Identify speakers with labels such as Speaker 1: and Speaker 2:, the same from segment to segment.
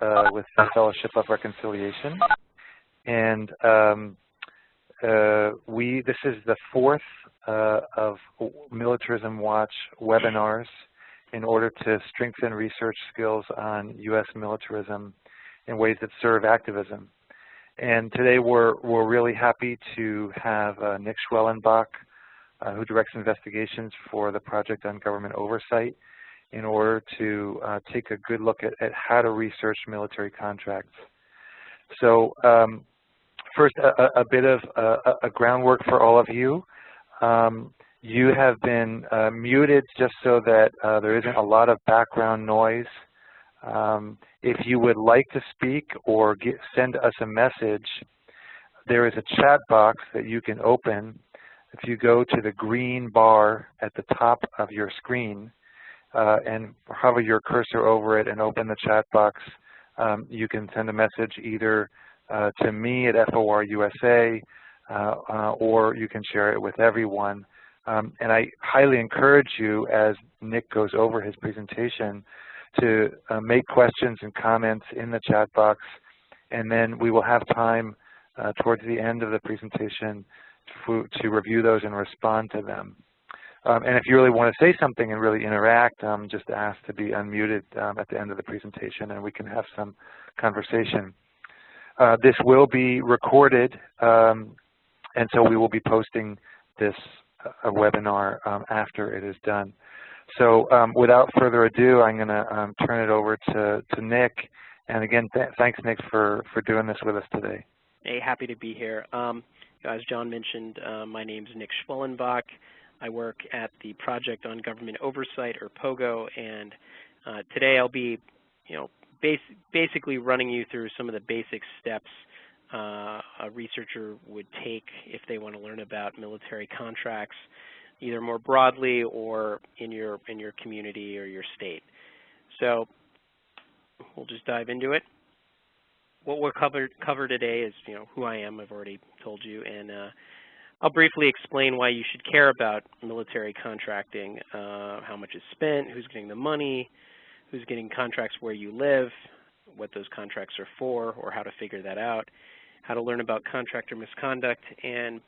Speaker 1: uh, with the Fellowship of Reconciliation. And um, uh, we this is the fourth uh, of Militarism Watch webinars in order to strengthen research skills on U.S. militarism in ways that serve activism. And today we're, we're really happy to have uh, Nick Schwellenbach, uh, who directs investigations for the Project on Government Oversight, in order to uh, take a good look at, at, how to research military contracts. So um, first, a, a, bit of uh, a, a, groundwork for all of you. Um, you have been uh, muted just so that uh, there isn't a lot of background noise. Um, if you would like to speak or get, send us a message, there is a chat box that you can open. If you go to the green bar at the top of your screen uh, and hover your cursor over it and open the chat box, um, you can send a message either uh, to me at FOR USA uh, uh, or you can share it with everyone. Um, and I highly encourage you as Nick goes over his presentation to uh, make questions and comments in the chat box, and then we will have time uh, towards the end of the presentation to, to, review those and respond to them. Um, and if you really want to say something and really interact, um, just ask to be unmuted um, at the end of the presentation and we can have some conversation. Uh, this will be recorded, um, and so we will be posting this uh, webinar um, after it is done. So um, without further ado, I'm going to turn it over to, to Nick. And again, th thanks, Nick, for, for doing this with us today.
Speaker 2: Hey, happy to be here. As John mentioned, uh, my name is Nick Schwellenbach. I work at the Project on Government Oversight, or POGO, and uh, today I'll be, you know, bas basically running you through some of the basic steps uh, a researcher would take if they want to learn about military contracts either more broadly or in your in your community or your state. So we'll just dive into it. What we'll cover cover today is you know who I am. I've already told you, and uh, I'll briefly explain why you should care about military contracting, uh, how much is spent, who's getting the money, who's getting contracts where you live, what those contracts are for, or how to figure that out, how to learn about contractor misconduct, and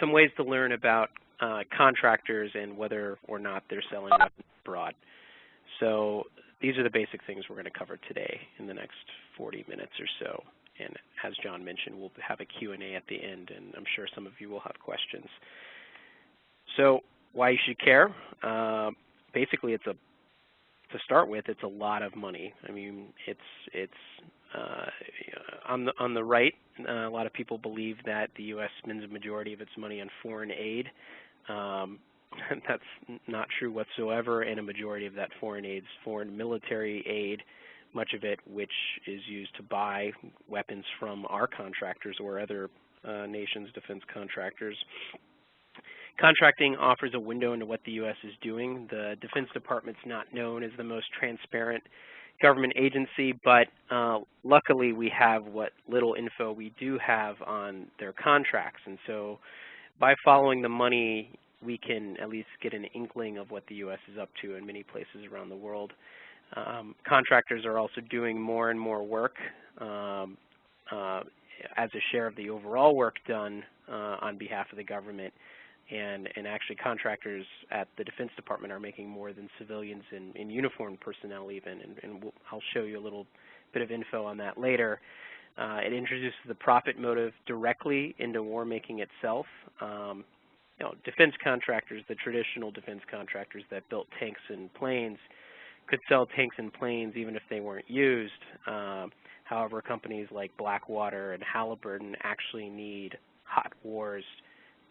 Speaker 2: some ways to learn about uh, contractors and whether or not they're selling abroad. So these are the basic things we're going to cover today in the next 40 minutes or so. And as John mentioned, we'll have a Q&A at the end, and I'm sure some of you will have questions. So why you should care? Uh, basically, it's a to start with, it's a lot of money. I mean, it's it's uh, on the on the right. Uh, a lot of people believe that the U.S. spends a majority of its money on foreign aid. Um, that's not true whatsoever, and a majority of that foreign aid is foreign military aid, much of it which is used to buy weapons from our contractors or other uh, nations' defense contractors. Contracting offers a window into what the U.S. is doing. The Defense Department's not known as the most transparent government agency, but uh, luckily we have what little info we do have on their contracts. And so by following the money, we can at least get an inkling of what the U.S. is up to in many places around the world. Um, contractors are also doing more and more work um, uh, as a share of the overall work done uh, on behalf of the government. And, and actually contractors at the Defense Department are making more than civilians in, in uniformed personnel even, and, and we'll, I'll show you a little bit of info on that later. Uh, it introduces the profit motive directly into war making itself. Um, you know, defense contractors, the traditional defense contractors that built tanks and planes, could sell tanks and planes even if they weren't used. Uh, however, companies like Blackwater and Halliburton actually need hot wars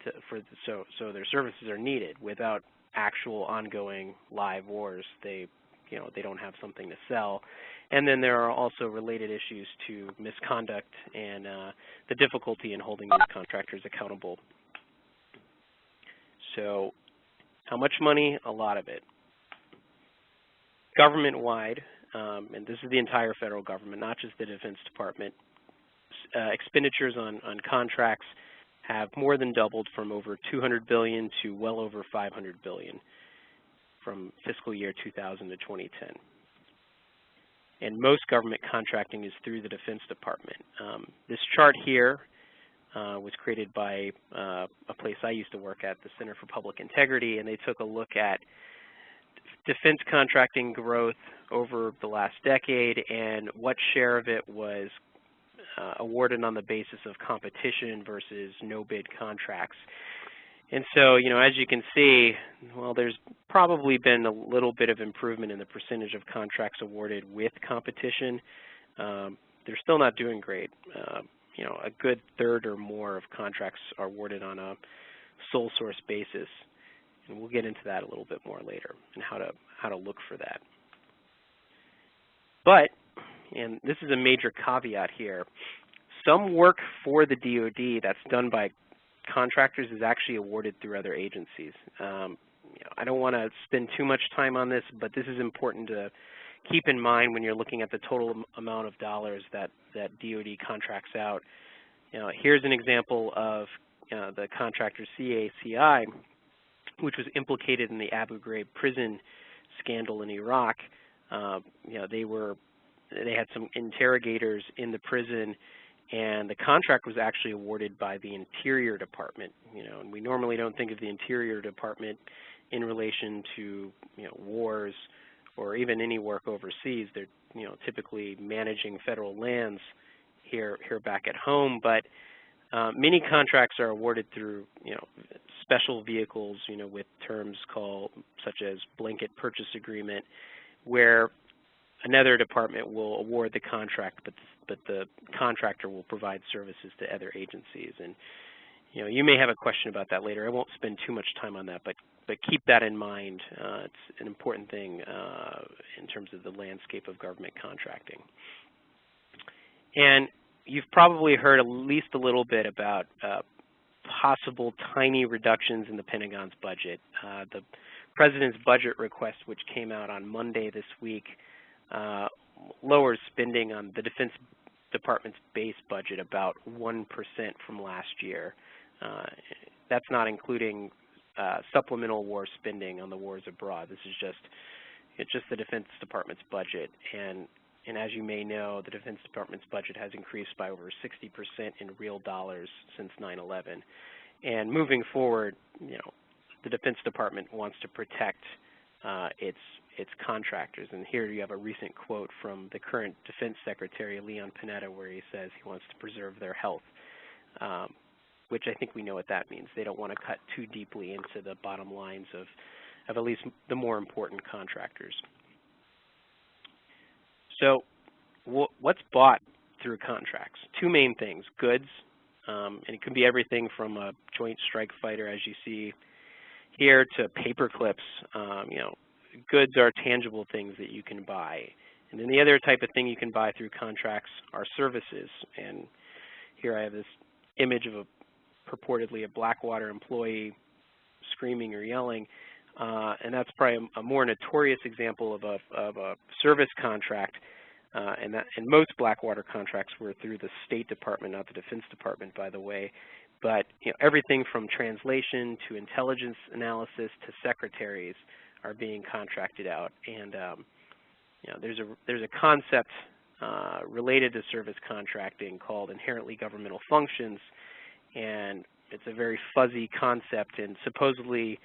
Speaker 2: to, for the, so so their services are needed. Without actual ongoing live wars, they you know they don't have something to sell. And then there are also related issues to misconduct and uh, the difficulty in holding these contractors accountable. So how much money? A lot of it. Government-wide, um, and this is the entire federal government, not just the Defense Department, uh, expenditures on, on contracts have more than doubled from over 200 billion to well over 500 billion from fiscal year 2000 to 2010. and most government contracting is through the Defense Department. Um, this chart here uh, was created by uh, a place I used to work at, the Center for Public Integrity, and they took a look at defense contracting growth over the last decade and what share of it was uh, awarded on the basis of competition versus no-bid contracts. And so, you know, as you can see, well, there's probably been a little bit of improvement in the percentage of contracts awarded with competition. Um, they're still not doing great. Uh, you know, a good third or more of contracts are awarded on a sole source basis. And we'll get into that a little bit more later and how to, how to look for that. But, and this is a major caveat here, some work for the DoD that's done by contractors is actually awarded through other agencies. Um, you know, I don't want to spend too much time on this, but this is important to keep in mind when you're looking at the total amount of dollars that, that DoD contracts out. You know, here's an example of uh, the contractor CACI, which was implicated in the Abu Ghraib prison scandal in Iraq. Uh, you know, they were they had some interrogators in the prison and the contract was actually awarded by the Interior Department. You know, and we normally don't think of the Interior Department in relation to you know wars or even any work overseas. They're you know typically managing federal lands here here back at home, but uh, many contracts are awarded through you know special vehicles, you know, with terms called such as blanket purchase agreement, where another department will award the contract, but but the contractor will provide services to other agencies. And you know, you may have a question about that later. I won't spend too much time on that, but but keep that in mind. Uh, it's an important thing uh, in terms of the landscape of government contracting. And you've probably heard at least a little bit about uh, possible tiny reductions in the Pentagon's budget. Uh, the President's budget request, which came out on Monday this week, uh, lowers spending on the Defense Department's base budget about 1% from last year. Uh, that's not including uh, supplemental war spending on the wars abroad. This is just it's just the Defense Department's budget. And, and as you may know, the Defense Department's budget has increased by over 60% in real dollars since 9-11. And moving forward, you know, the Defense Department wants to protect uh, its its contractors. And here you have a recent quote from the current Defense Secretary, Leon Panetta, where he says he wants to preserve their health, um, which I think we know what that means. They don't want to cut too deeply into the bottom lines of, of at least the more important contractors. So what's bought through contracts? Two main things, goods, um, and it can be everything from a joint strike fighter, as you see here, to paper clips, um, you know, goods are tangible things that you can buy. And then the other type of thing you can buy through contracts are services. And here I have this image of a purportedly a Blackwater employee screaming or yelling. Uh, and that's probably a, a, more notorious example of a, of a service contract. Uh, and, that, and most Blackwater contracts were through the State Department, not the Defense Department, by the way. But you know, everything from translation to intelligence analysis to secretaries are being contracted out. And um, you know, there's a there's a concept uh, related to service contracting called inherently governmental functions, and it's a very fuzzy concept. And supposedly,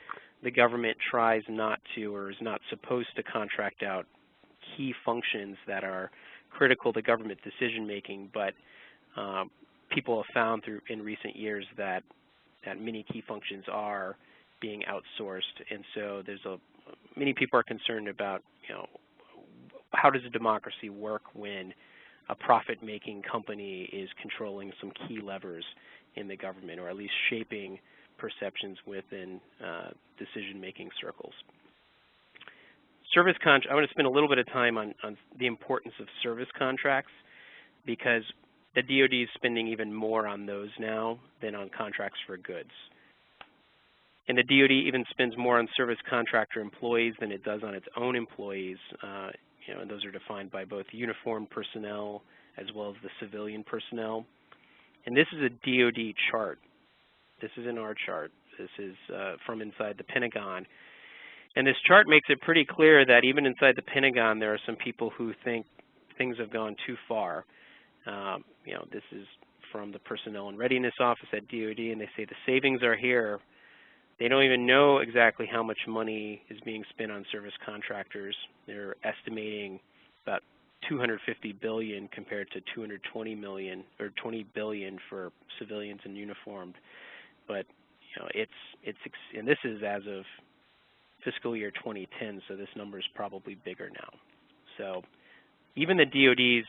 Speaker 2: the government tries not to or is not supposed to contract out key functions that are critical to government decision making, but um, people have found through in recent years that that many key functions are being outsourced, and so there's a many people are concerned about, you know, how does a democracy work when a profit-making company is controlling some key levers in the government, or at least shaping perceptions within uh, decision-making circles. Service contract. I want to spend a little bit of time on, on the importance of service contracts because the DoD is spending even more on those now than on contracts for goods. And the DoD even spends more on service contractor employees than it does on its own employees. Uh, you know, and those are defined by both uniformed personnel as well as the civilian personnel. And this is a DoD chart. This isn't our chart. This is uh, from inside the Pentagon. And this chart makes it pretty clear that even inside the Pentagon, there are some people who think things have gone too far. Um, you know, this is from the Personnel and Readiness Office at DoD, and they say the savings are here. They don't even know exactly how much money is being spent on service contractors. They're estimating about 250 billion compared to 220 million or 20 billion for civilians and uniformed. But you know, it's it's and this is as of fiscal year 2010, so this number is probably bigger now. So even the DoD's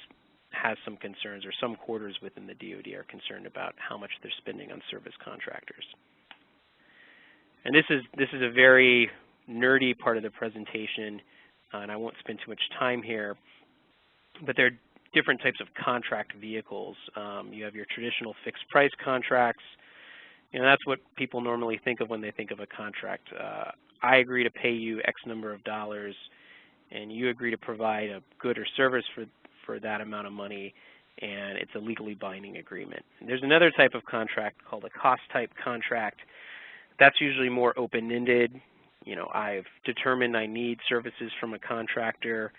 Speaker 2: has some concerns, or some quarters within the DoD are concerned about how much they're spending on service contractors. And this is this is a very nerdy part of the presentation, uh, and I won't spend too much time here. But there are different types of contract vehicles. Um, you have your traditional fixed price contracts. You know, that's what people normally think of when they think of a contract. Uh, I agree to pay you X number of dollars, and you agree to provide a good or service for, for that amount of money, and it's a legally binding agreement. And there's another type of contract called a cost type contract. That's usually more open-ended. You know, I've determined I need services from a contractor,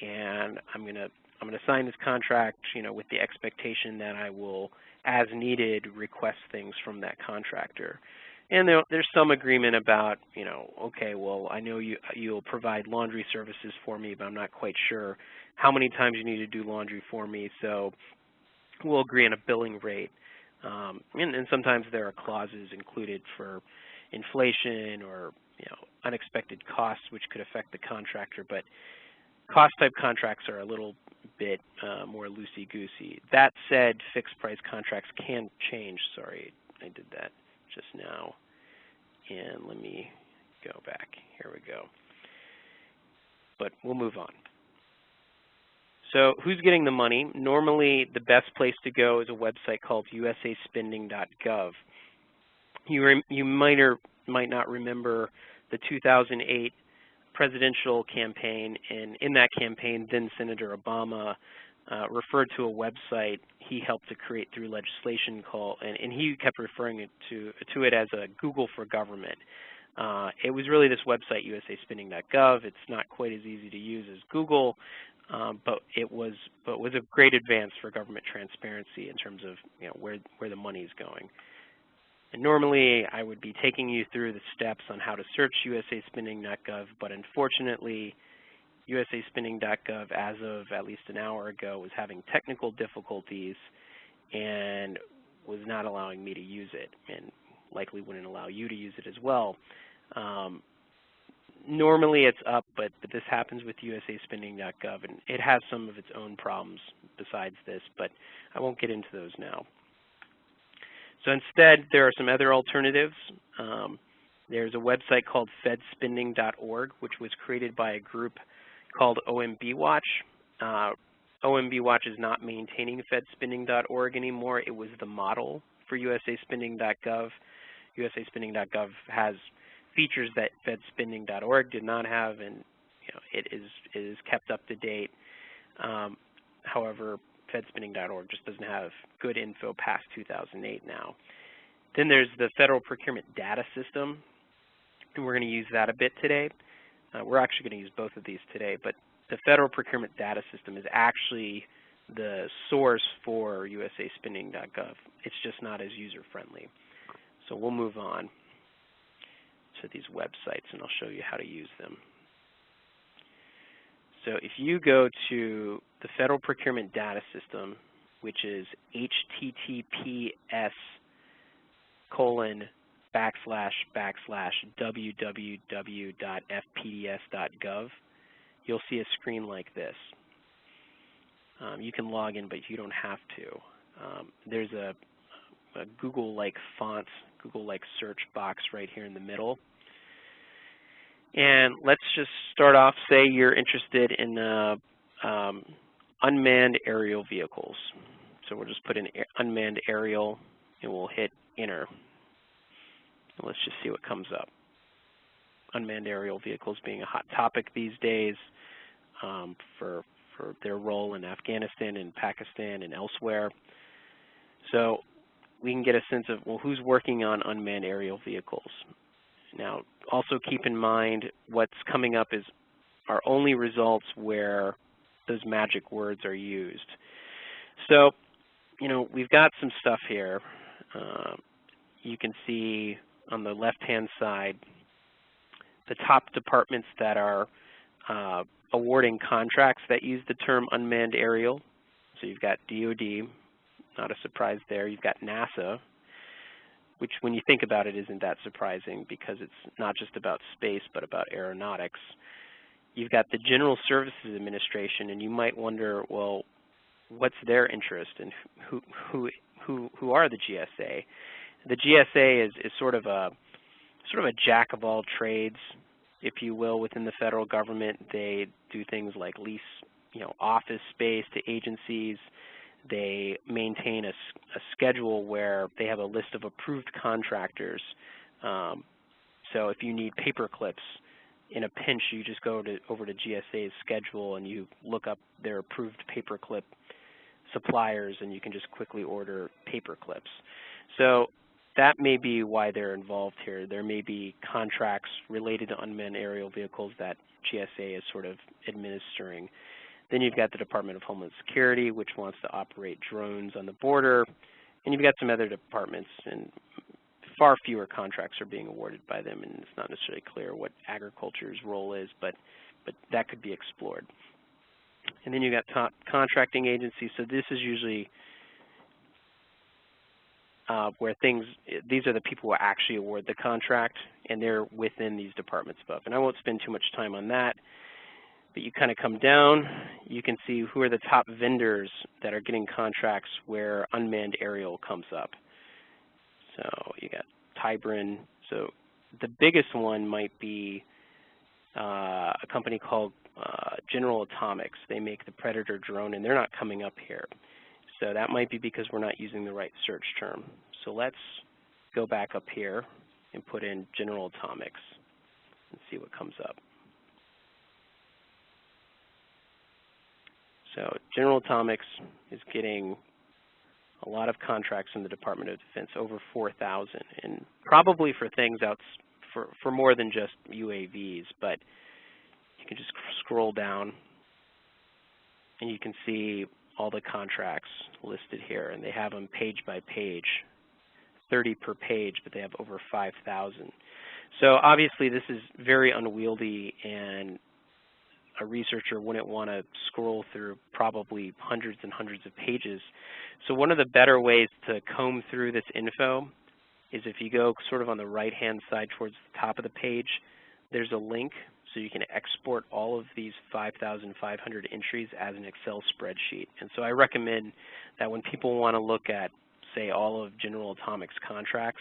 Speaker 2: and I'm going to I'm going to sign this contract, you know, with the expectation that I will, as needed, request things from that contractor. And there, there's some agreement about, you know, okay, well, I know you, you'll provide laundry services for me, but I'm not quite sure how many times you need to do laundry for me, so we'll agree on a billing rate. Um, and, and sometimes there are clauses included for inflation or, you know, unexpected costs which could affect the contractor, but cost type contracts are a little bit uh, more loosey-goosey. That said, fixed price contracts can change. Sorry, I did that just now. And let me go back. Here we go. But we'll move on. So who's getting the money? Normally, the best place to go is a website called usaspending.gov. You, you might or might not remember the 2008 presidential campaign, and in that campaign, then Senator Obama uh, referred to a website he helped to create through legislation called, and, and he kept referring it to, to it as a Google for government. Uh, it was really this website, usaspending.gov. It's not quite as easy to use as Google, um, but it was but was a great advance for government transparency in terms of you know where where the money is going. And normally, I would be taking you through the steps on how to search usaspending.gov, but unfortunately, usaspending.gov, as of at least an hour ago, was having technical difficulties and was not allowing me to use it, and likely wouldn't allow you to use it as well. Um, normally it's up, but, but this happens with usaspending.gov, and it has some of its own problems besides this, but I won't get into those now. So instead, there are some other alternatives. Um, there's a website called fedspending.org, which was created by a group called OMB Watch. Uh, OMB Watch is not maintaining fedspending.org anymore. It was the model for usaspending.gov. usaspending.gov has features that fedspending.org did not have, and you know, it is it is kept up to date. Um, however, fedspending.org just doesn't have good info past 2008 now. Then there's the Federal Procurement Data System, and we're going to use that a bit today. Uh, we're actually going to use both of these today, but the Federal Procurement Data System is actually the source for usaspending.gov. It's just not as user-friendly. So we'll move on to these websites, and I'll show you how to use them. So if you go to the Federal Procurement Data System, which is https colon backslash backslash www.fpds.gov, you'll see a screen like this. Um, you can log in, but you don't have to. Um, there's a, a Google-like font, Google-like search box right here in the middle. And let's just start off, say you're interested in uh, um, unmanned aerial vehicles. So we'll just put in unmanned aerial and we'll hit enter. And let's just see what comes up. Unmanned aerial vehicles being a hot topic these days um, for, for their role in Afghanistan and Pakistan and elsewhere. So we can get a sense of, well, who's working on unmanned aerial vehicles? Now, also keep in mind what's coming up is are only results where those magic words are used. So, you know, we've got some stuff here. Uh, you can see on the left-hand side the top departments that are uh, awarding contracts that use the term unmanned aerial. So you've got DOD, not a surprise there. You've got NASA, which when you think about it isn't that surprising because it's not just about space but about aeronautics. You've got the General Services Administration, and you might wonder, well, what's their interest and who who who who are the GSA? The GSA is is sort of a sort of a jack of all trades, if you will, within the federal government. They do things like lease, you know, office space to agencies. They maintain a, a schedule where they have a list of approved contractors. Um, so if you need paper clips in a pinch, you just go to, over to GSA's schedule and you look up their approved paperclip suppliers and you can just quickly order paper clips. So that may be why they're involved here. There may be contracts related to unmanned aerial vehicles that GSA is sort of administering. Then you've got the Department of Homeland Security, which wants to operate drones on the border. And you've got some other departments, and far fewer contracts are being awarded by them, and it's not necessarily clear what agriculture's role is, but, but that could be explored. And then you've got contracting agencies. So this is usually uh, where things, these are the people who actually award the contract, and they're within these departments above. And I won't spend too much time on that, but you kind of come down, you can see who are the top vendors that are getting contracts where unmanned aerial comes up. So you got Tybran. So the biggest one might be uh, a company called uh, General Atomics. They make the Predator drone, and they're not coming up here. So that might be because we're not using the right search term. So let's go back up here and put in General Atomics and see what comes up. So General Atomics is getting a lot of contracts in the Department of Defense, over 4,000, and probably for things out for, for more than just UAVs, but you can just scroll down and you can see all the contracts listed here, and they have them page by page, 30 per page, but they have over 5,000. So obviously this is very unwieldy and a researcher wouldn't want to scroll through probably hundreds and hundreds of pages. So one of the better ways to comb through this info is if you go sort of on the right-hand side towards the top of the page, there's a link so you can export all of these 5,500 entries as an Excel spreadsheet. And so I recommend that when people want to look at, say, all of General Atomics contracts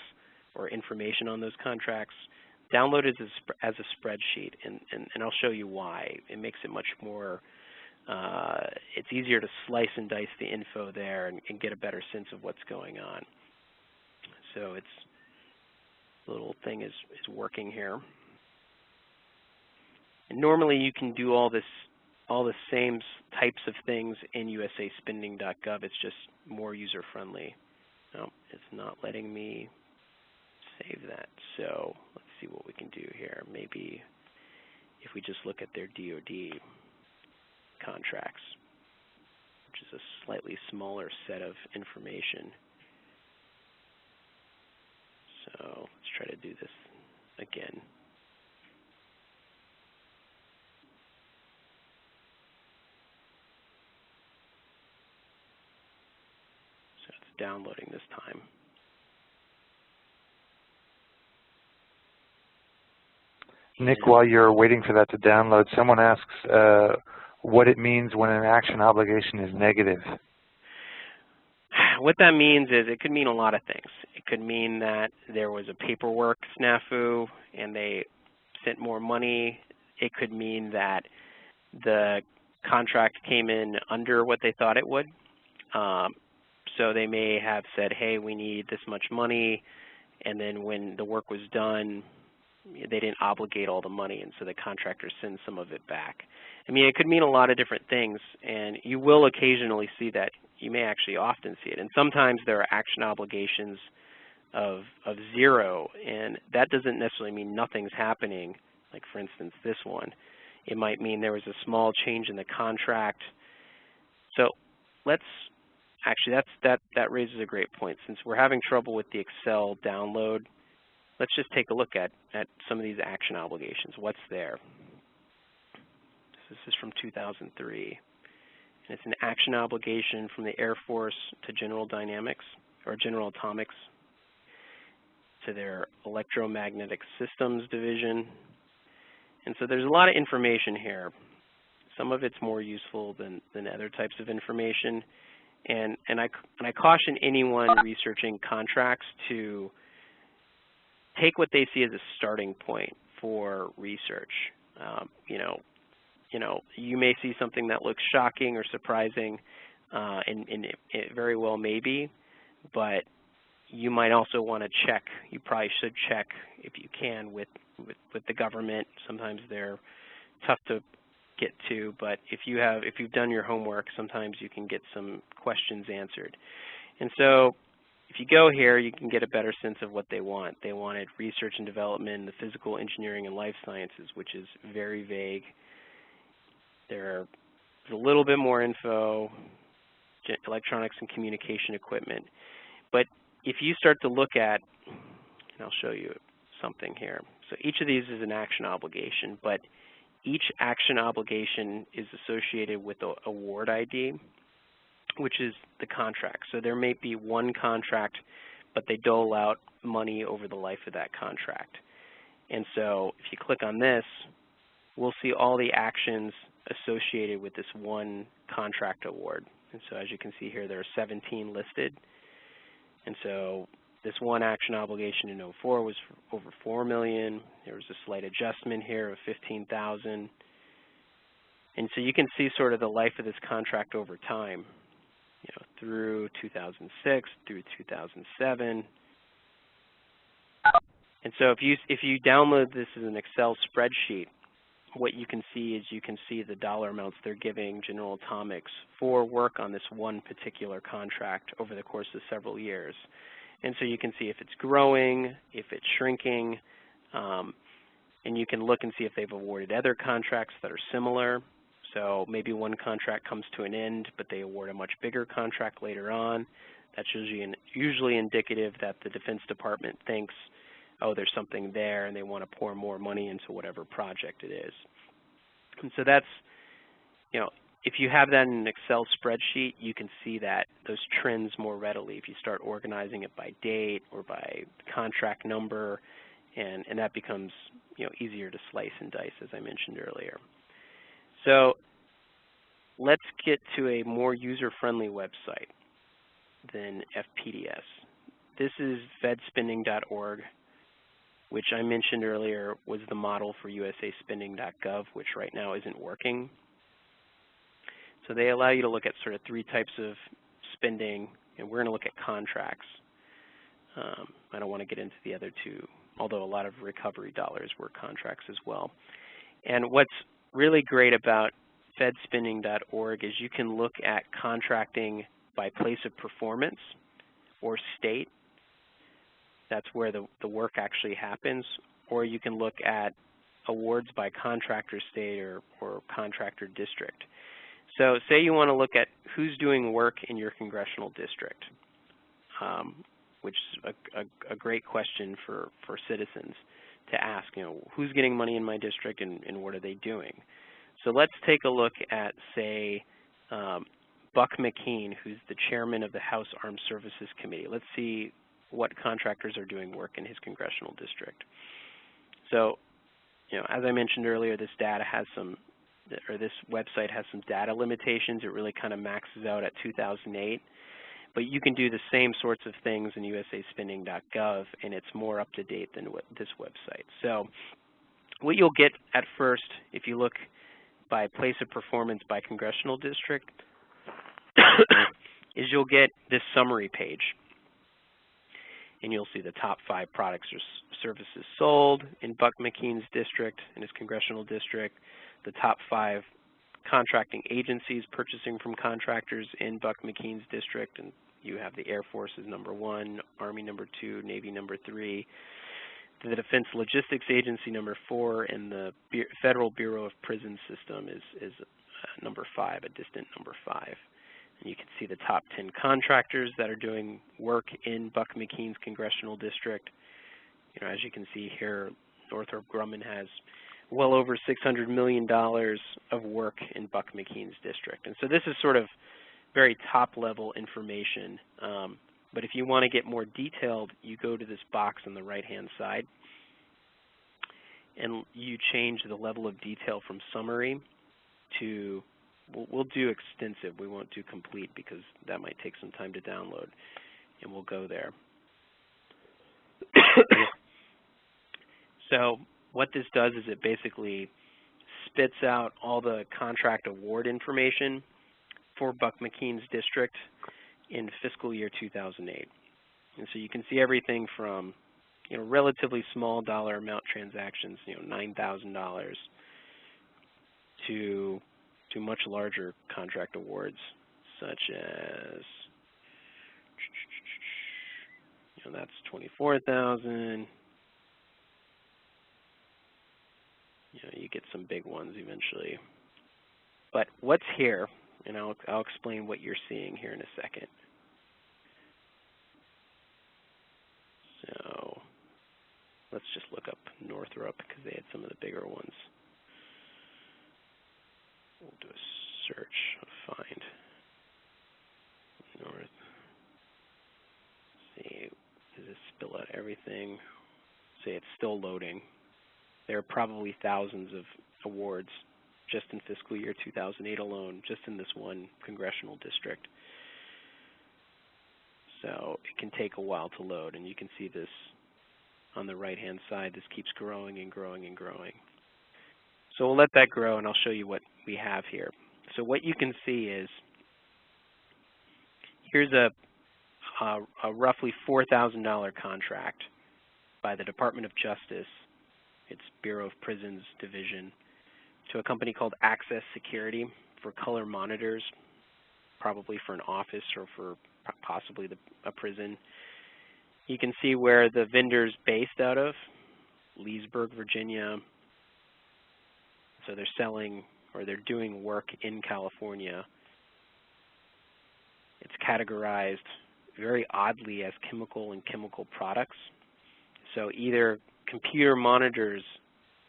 Speaker 2: or information on those contracts, download it as a, spreadsheet, and, and, and, I'll show you why. It makes it much more, uh, it's easier to slice and dice the info there and, and, get a better sense of what's going on. So it's, little thing is, is working here. And normally you can do all this, all the same types of things in usaspending.gov. It's just more user-friendly. No, it's not letting me save that. So see what we can do here. Maybe if we just look at their DoD contracts, which is a slightly smaller set of information. So let's try to do this again. So it's downloading this time.
Speaker 1: Nick, while you're waiting for that to download, someone asks uh, what it means when an action obligation is negative.
Speaker 2: What that means is it could mean a lot of things. It could mean that there was a paperwork snafu and they sent more money. It could mean that the contract came in under what they thought it would. Um, so they may have said, hey, we need this much money, and then when the work was done, they didn't obligate all the money, and so the contractor sends some of it back. I mean, it could mean a lot of different things, and you will occasionally see that. You may actually often see it. And sometimes there are action obligations of, of zero, and that doesn't necessarily mean nothing's happening, like for instance this one. It might mean there was a small change in the contract, So let's actually that's that that raises a great point. Since we're having trouble with the Excel download, let's just take a look at at some of these action obligations. What's there? This is from 2003. And it's an action obligation from the Air Force to General Dynamics or General Atomics to their electromagnetic systems division. And so there's a lot of information here. Some of it's more useful than, than other types of information. And, and, I, and I caution anyone researching contracts to take what they see as a starting point for research. Um, you know, you know, you may see something that looks shocking or surprising, uh, and, and it, it very well may be, but you might also want to check. You probably should check if you can with, with, with the government. Sometimes they're tough to get to, but if you have if you've done your homework, sometimes you can get some questions answered. And so if you go here, you can get a better sense of what they want. They wanted research and development, the physical engineering and life sciences, which is very vague. There's a little bit more info, electronics and communication equipment. But if you start to look at, and I'll show you something here. So each of these is an action obligation, but each action obligation is associated with the award ID, which is the contract. So there may be one contract, but they dole out money over the life of that contract. And so if you click on this, we'll see all the actions associated with this one contract award. And so as you can see here, there are 17 listed. And so this one action obligation in 04 was over 4 million. There was a slight adjustment here of 15,000. And so you can see sort of the life of this contract over time, through 2006 through 2007. And so if you if you download this as an Excel spreadsheet, what you can see is you can see the dollar amounts they're giving General Atomics for work on this one particular contract over the course of several years. And so you can see if it's growing, if it's shrinking, um, and you can look and see if they've awarded other contracts that are similar. So maybe one contract comes to an end, but they award a much bigger contract later on. That's usually, in, usually indicative that the Defense Department thinks, oh, there's something there, and they want to pour more money into whatever project it is. And so that's, you know, if you have that in an Excel spreadsheet, you can see that those trends more readily if you start organizing it by date or by contract number, and, and that becomes you know, easier to slice and dice, as I mentioned earlier. So let's get to a more user-friendly website than FPDS. This is fedspending.org, which I mentioned earlier was the model for usaspending.gov, which right now isn't working. So they allow you to look at sort of three types of spending, and we're going to look at contracts. Um, I don't want to get into the other two, although a lot of recovery dollars were contracts as well. And what's really great about fedspending.org is you can look at contracting by place of performance or state. That's where the, the work actually happens. Or you can look at awards by contractor state or, or contractor district. So say you want to look at who's doing work in your congressional district, um, which is a, a, a, great question for, for citizens to ask, you know, who's getting money in my district and, and what are they doing? So let's take a look at, say, um, Buck McKeon, who's the chairman of the House Armed Services Committee. Let's see what contractors are doing work in his congressional district. So, you know, as I mentioned earlier, this data has some or this website has some data limitations. It really kind of maxes out at 2008. But you can do the same sorts of things in usaspending.gov, and it's more up to date than this website. So what you'll get at first, if you look by place of performance by congressional district, is you'll get this summary page. And you'll see the top five products or services sold in Buck McKeon's district, in his congressional district, the top five contracting agencies purchasing from contractors in Buck McKeon's district, and you have the Air Force as number one, Army number two, Navy number three, the Defense Logistics Agency number four, and the Federal Bureau of Prison System is, is uh, number five, a distant number five. You can see the top 10 contractors that are doing work in Buck McKeon's congressional district. You know, as you can see here, Northrop Grumman has well over $600 million of work in Buck McKeon's district. And so this is sort of very top level information. Um, but if you want to get more detailed, you go to this box on the right hand side and you change the level of detail from summary to, we'll, we'll do extensive, we won't do complete because that might take some time to download, and we'll go there. so what this does is it basically spits out all the contract award information for Buck McKeon's district in fiscal year 2008. And so you can see everything from you know, relatively small dollar amount transactions, you know, $9,000 to to much larger contract awards such as you know, that's 24,000 you know, you get some big ones eventually. But what's here, and I'll, I'll explain what you're seeing here in a second. So let's just look up Northrop because they had some of the bigger ones. We'll do a search, find North. see, does it spill out everything? Say it's still loading there are probably thousands of awards just in fiscal year 2008 alone, just in this one congressional district. So it can take a while to load, and you can see this on the right-hand side. This keeps growing and growing and growing. So we'll let that grow, and I'll show you what we have here. So what you can see is here's a, a, a roughly $4,000 contract by the Department of Justice its Bureau of Prisons division, to a company called Access Security for color monitors, probably for an office or for possibly the, a prison. You can see where the vendor's based out of, Leesburg, Virginia. So they're selling or they're doing work in California. It's categorized very oddly as chemical and chemical products. So either computer monitors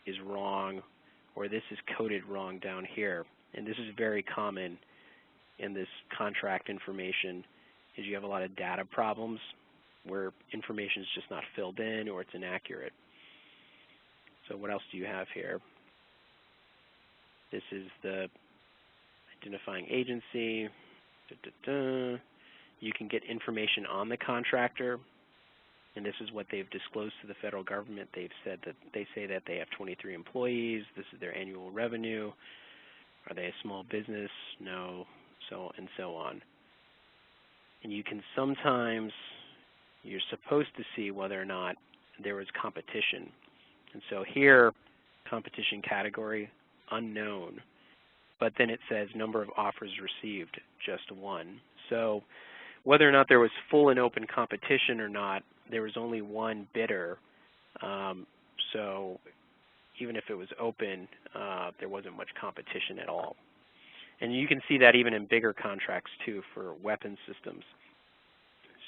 Speaker 2: is wrong or this is coded wrong down here. And this is very common in this contract information is you have a lot of data problems where information is just not filled in or it's inaccurate. So what else do you have here? This is the identifying agency. Da, da, da. You can get information on the contractor and this is what they've disclosed to the federal government. They've said that they say that they have 23 employees. This is their annual revenue. Are they a small business? No, so and so on. And you can sometimes, you're supposed to see whether or not there was competition. And so here, competition category, unknown. But then it says number of offers received, just one. So whether or not there was full and open competition or not, there was only one bidder. Um, so even if it was open, uh, there wasn't much competition at all. And you can see that even in bigger contracts too for weapon systems.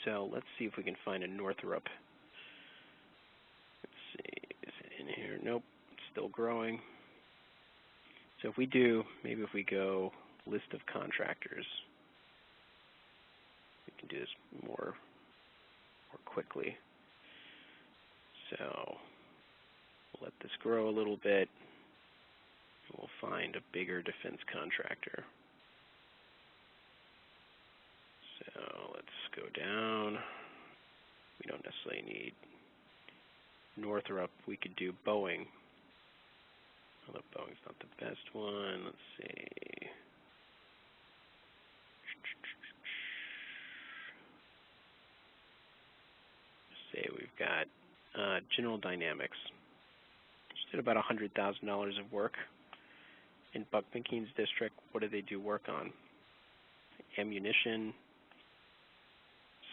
Speaker 2: So let's see if we can find a Northrop. Let's see, is it in here? Nope, it's still growing. So if we do, maybe if we go list of contractors, we can do this more more quickly. So we'll let this grow a little bit. We'll find a bigger defense contractor. So let's go down. We don't necessarily need Northrop. We could do Boeing. Although Boeing's not the best one. Let's see. say we've got uh, General Dynamics. Just did about $100,000 of work in Buck McKeon's district. What do they do work on? Ammunition.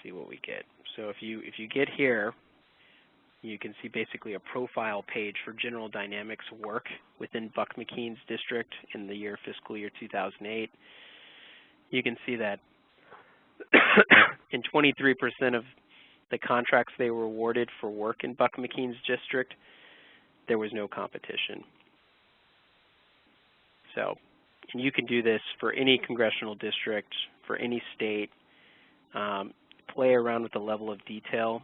Speaker 2: See what we get. So if you if you get here, you can see basically a profile page for General Dynamics work within Buck McKeon's district in the year fiscal year 2008. You can see that in 23% of the contracts they were awarded for work in Buck McKeon's district, there was no competition. So, and you can do this for any congressional district, for any state. Um, play around with the level of detail.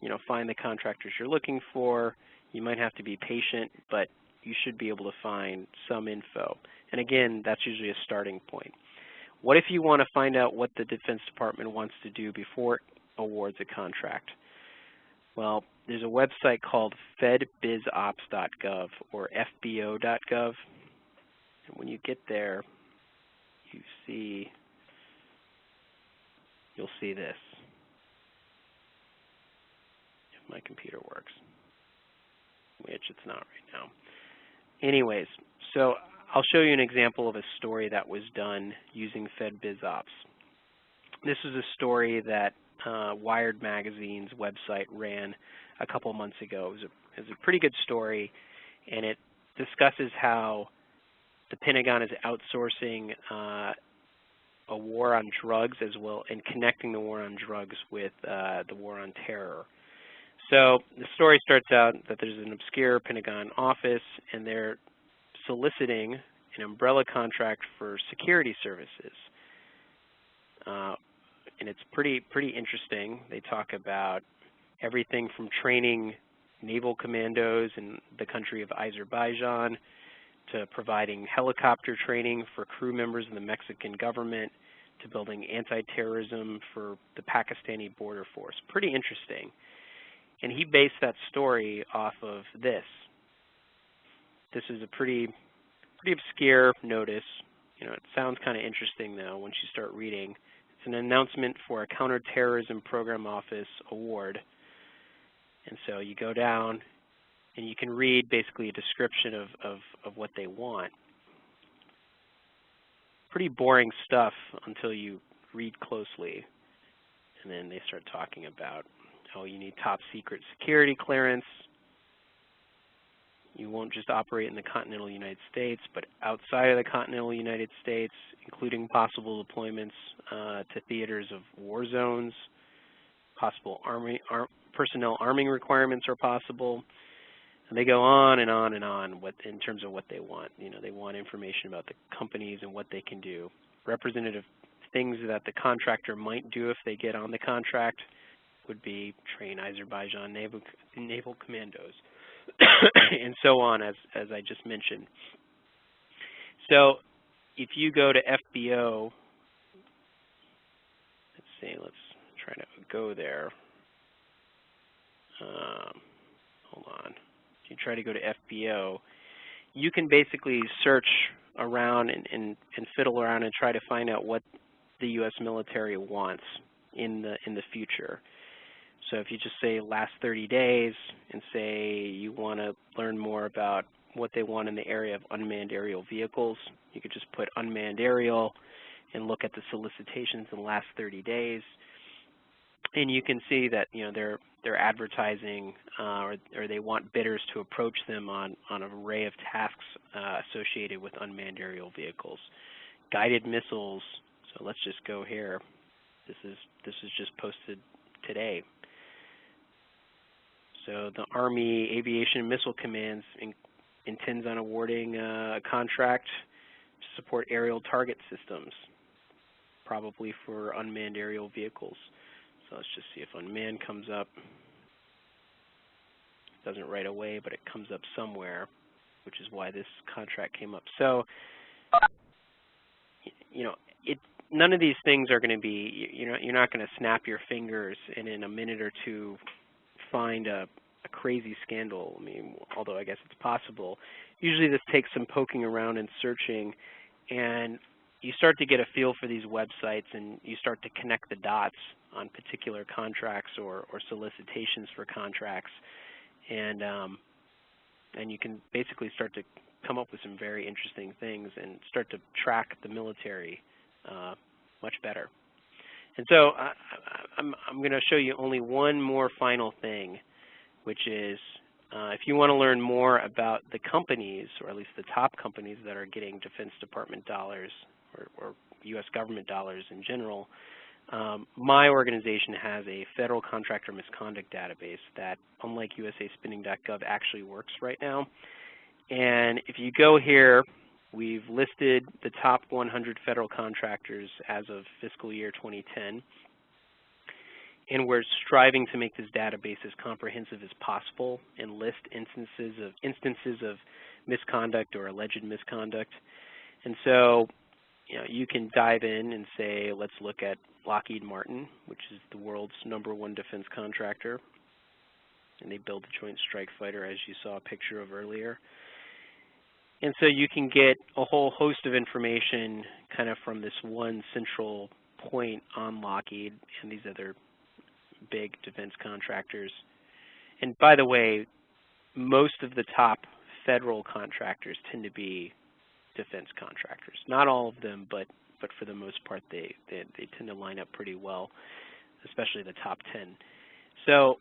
Speaker 2: You know, find the contractors you're looking for. You might have to be patient, but you should be able to find some info. And again, that's usually a starting point. What if you want to find out what the Defense Department wants to do before awards a contract? Well, there's a website called fedbizops.gov or fbo.gov. And when you get there, you see, you'll see this. If my computer works, which it's not right now. Anyways, so I'll show you an example of a story that was done using FedBizOps. This is a story that uh, Wired Magazine's website ran a couple months ago. It was, a, it was a pretty good story, and it discusses how the Pentagon is outsourcing uh, a war on drugs as well and connecting the war on drugs with uh, the war on terror. So the story starts out that there's an obscure Pentagon office and they're soliciting an umbrella contract for security services. Uh, and it's pretty pretty interesting. They talk about everything from training naval commandos in the country of Azerbaijan to providing helicopter training for crew members of the Mexican government to building anti-terrorism for the Pakistani border force. Pretty interesting. And he based that story off of this. This is a pretty pretty obscure notice. You know, it sounds kind of interesting though once you start reading. An announcement for a counterterrorism program office award. And so you go down and you can read basically a description of, of, of what they want. Pretty boring stuff until you read closely. And then they start talking about, oh, you need top secret security clearance. You won't just operate in the continental United States, but outside of the continental United States, including possible deployments uh, to theaters of war zones. Possible army, ar personnel arming requirements are possible. And they go on and on and on what, in terms of what they want. You know, they want information about the companies and what they can do. Representative things that the contractor might do if they get on the contract would be train Azerbaijan naval, naval commandos and so on, as, as I just mentioned. So if you go to FBO, let's see, let's try to go there. Um, hold on If you try to go to FBO, you can basically search around and, and, and fiddle around and try to find out what the U.S. military wants in the in the future. So if you just say last 30 days and say you want to learn more about what they want in the area of unmanned aerial vehicles, you could just put unmanned aerial and look at the solicitations in the last 30 days. And you can see that you know they're they're advertising uh, or, or, they want bidders to approach them on, on an array of tasks uh, associated with unmanned aerial vehicles. Guided missiles, so let's just go here. This is, this is just posted today. So the Army Aviation and Missile Commands in, intends on awarding uh, a contract to support aerial target systems, probably for unmanned aerial vehicles. So let's just see if unmanned comes up. It doesn't right away, but it comes up somewhere, which is why this contract came up. So, you know, it none of these things are going to be, you know, you're not going to snap your fingers and in a minute or two find a, a crazy scandal. I mean, although I guess it's possible. Usually this takes some poking around and searching, and you start to get a feel for these websites and you start to connect the dots on particular contracts or, or solicitations for contracts. And, um, and you can basically start to come up with some very interesting things and start to track the military uh, much better. And so I, I'm, I'm going to show you only one more final thing, which is uh, if you want to learn more about the companies, or at least the top companies that are getting Defense Department dollars or, or U.S. government dollars in general, Um, my organization has a federal contractor misconduct database that, unlike usaspending.gov, actually works right now. And if you go here, we've listed the top 100 federal contractors as of fiscal year 2010. And we're striving to make this database as comprehensive as possible and list instances of instances of misconduct or alleged misconduct. And so you know, you can dive in and say, let's look at Lockheed Martin, which is the world's number one defense contractor. And they build the Joint Strike Fighter, as you saw a picture of earlier. And so you can get a whole host of information kind of from this one central point on Lockheed and these other big defense contractors. And by the way, most of the top federal contractors tend to be defense contractors. Not all of them, but but for the most part, they, they, they tend to line up pretty well, especially the top 10. So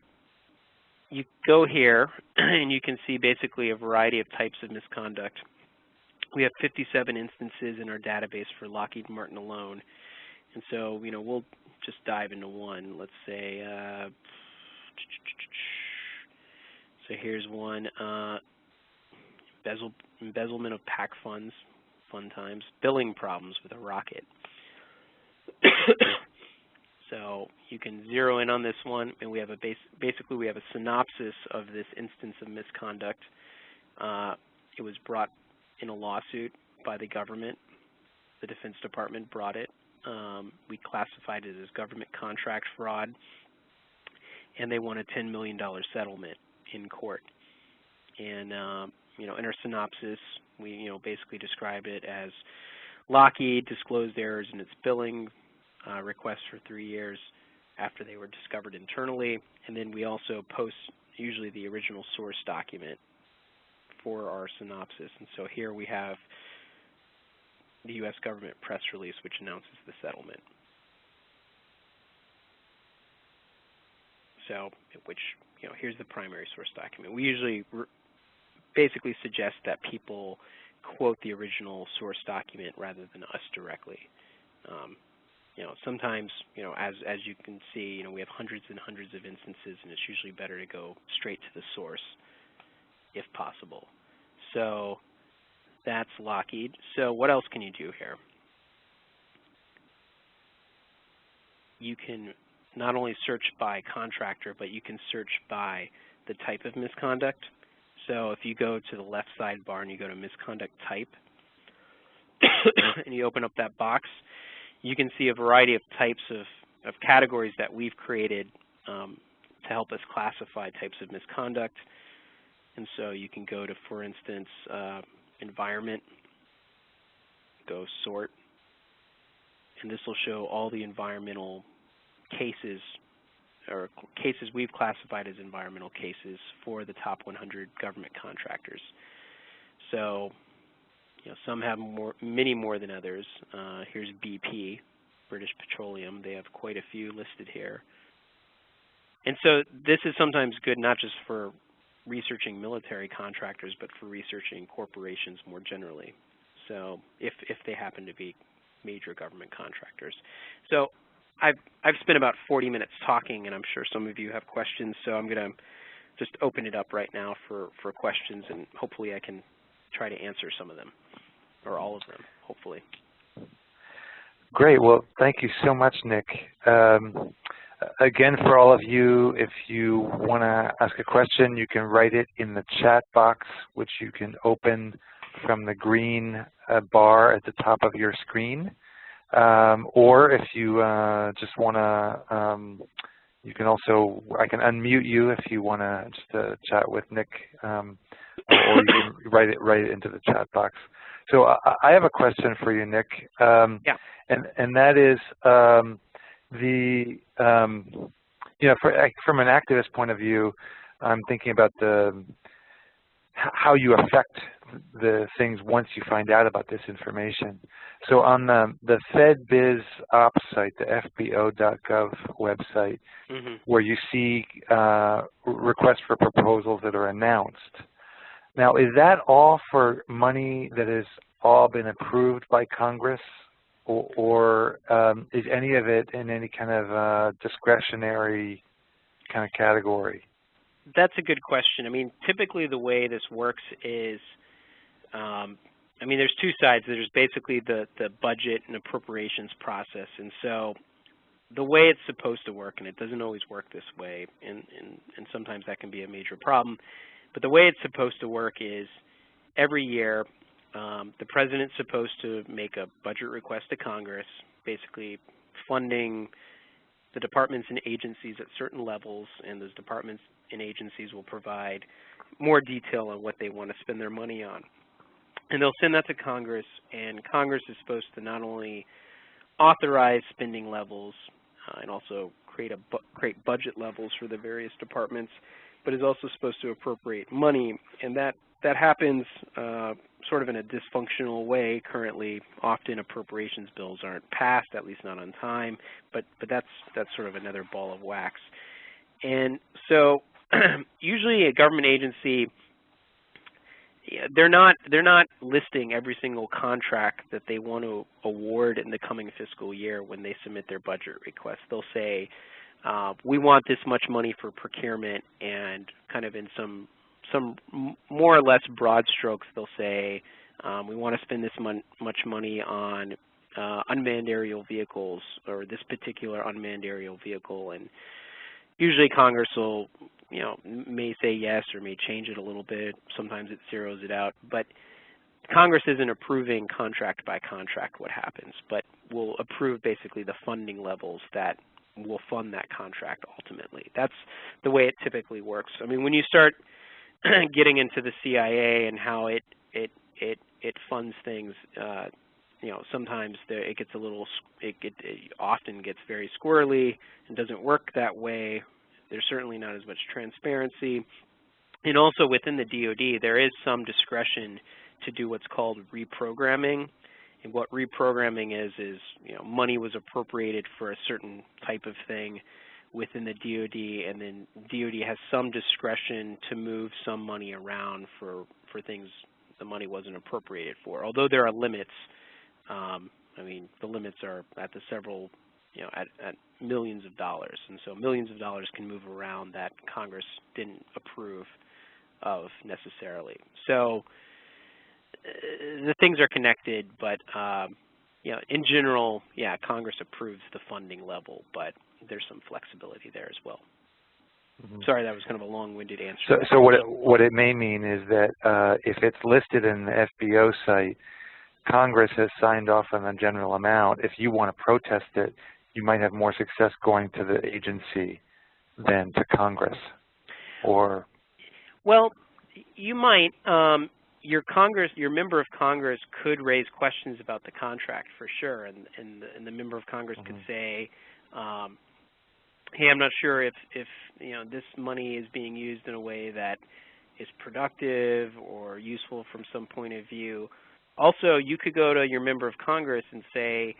Speaker 2: you go here, and you can see basically a variety of types of misconduct. We have 57 instances in our database for Lockheed Martin alone. And so, you know, we'll just dive into one. Let's say, uh, so here's one, uh, embezzle, embezzlement of PAC funds, fun times, billing problems with a rocket. So you can zero in on this one, and we have a base, basically we have a synopsis of this instance of misconduct. Uh, it was brought in a lawsuit by the government. The Defense Department brought it. Um, we classified it as government contract fraud, and they won a $10 million settlement in court. And um, you know, in our synopsis, we you know basically describe it as Lockheed disclosed errors in its billing uh, requests for three years after they were discovered internally, and then we also post usually the original source document for our synopsis. And so here we have the U.S. government press release which announces the settlement. So, which, you know, here's the primary source document. We usually basically suggest that people quote the original source document rather than us directly. Um, you know, sometimes, you know, as as you can see, you know, we have hundreds and hundreds of instances, and it's usually better to go straight to the source, if possible. So that's Lockheed. So what else can you do here? You can not only search by contractor, but you can search by the type of misconduct. So if you go to the left sidebar and you go to misconduct type, and you open up that box, you can see a variety of types of, of categories that we've created um, to help us classify types of misconduct. And so you can go to, for instance, uh, environment, go sort, and this will show all the environmental cases or cases we've classified as environmental cases for the top 100 government contractors. So, you know, some have more, many more than others. Uh, here's BP, British Petroleum. They have quite a few listed here. And so this is sometimes good not just for researching military contractors, but for researching corporations more generally. So if, if they happen to be major government contractors. So I've, I've spent about 40 minutes talking, and I'm sure some of you have questions, so I'm going to just open it up right now for, for questions, and hopefully I can try to answer some of them, or all of them, hopefully.
Speaker 1: Great. Well, thank you so much, Nick. Um, again, for all of you, if you want to ask a question, you can write it in the chat box, which you can open from the green uh, bar at the top of your screen. Um, or if you uh, just want to, um, you can also, I can unmute you if you want to just uh, chat with Nick, um, or, you can write it right into the chat box. So I, I have a question for you, Nick. Um,
Speaker 2: yeah.
Speaker 1: And and that is um, the um, you know for, from an activist point of view, I'm thinking about the how you affect the things once you find out about this information. So on the, the FedBiz Ops site, the FBO.gov website, mm -hmm. where you see uh, requests for proposals that are announced. Now, is that all for money that has all been approved by Congress or, or um, is any of it in any kind of uh, discretionary kind of category?
Speaker 2: That's a good question. I mean, typically the way this works is, um, I mean, there's two sides. There's basically the, the budget and appropriations process. And so the way it's supposed to work, and it doesn't always work this way, and, and, and sometimes that can be a major problem, but the way it's supposed to work is every year um, the president's supposed to make a budget request to Congress, basically funding the departments and agencies at certain levels, and those departments and agencies will provide more detail on what they want to spend their money on. And they'll send that to Congress, and Congress is supposed to not only authorize spending levels uh, and also create a bu create budget levels for the various departments, but is also supposed to appropriate money, and that that happens uh, sort of in a dysfunctional way currently. Often appropriations bills aren't passed, at least not on time, but but that's that's sort of another ball of wax. And so usually a government agency they're not they're not listing every single contract that they want to award in the coming fiscal year when they submit their budget request. They'll say, uh, we want this much money for procurement, and kind of in some some more or less broad strokes, they'll say, um, we want to spend this mon much money on uh, unmanned aerial vehicles or this particular unmanned aerial vehicle, and usually Congress will you know, may say yes or may change it a little bit. Sometimes it zeroes it out. But Congress isn't approving contract by contract what happens, but will approve basically the funding levels that will fund that contract ultimately. That's the way it typically works. I mean, when you start getting into the CIA and how it it it it funds things, uh, you know, sometimes it gets a little, it, get, it often gets very squirrely and doesn't work that way there's certainly not as much transparency. And also within the DoD, there is some discretion to do what's called reprogramming. And what reprogramming is, is you know, money was appropriated for a certain type of thing within the DoD, and then DoD has some discretion to move some money around for for things the money wasn't appropriated for. Although there are limits, um, I mean, the limits are at the several you know, at, at millions of dollars. And so millions of dollars can move around that Congress didn't approve of necessarily. So the things are connected, but um, you know, in general, yeah, Congress approves the funding level, but there's some flexibility there as well. Mm -hmm. Sorry, that was kind of a long-winded answer.
Speaker 1: So, so what it, what it may mean is that uh, if it's listed in the FBO site, Congress has signed off on a general amount. If you want to protest it, you might have more success going to the agency than to Congress, or
Speaker 2: well, you might. Um, your Congress, your member of Congress could raise questions about the contract for sure, and and the, and the member of Congress mm -hmm. could mm-hmm. say, um, "Hey, I'm not sure if if you know this money is being used in a way that is productive or useful from some point of view." Also, you could go to your member of Congress and say,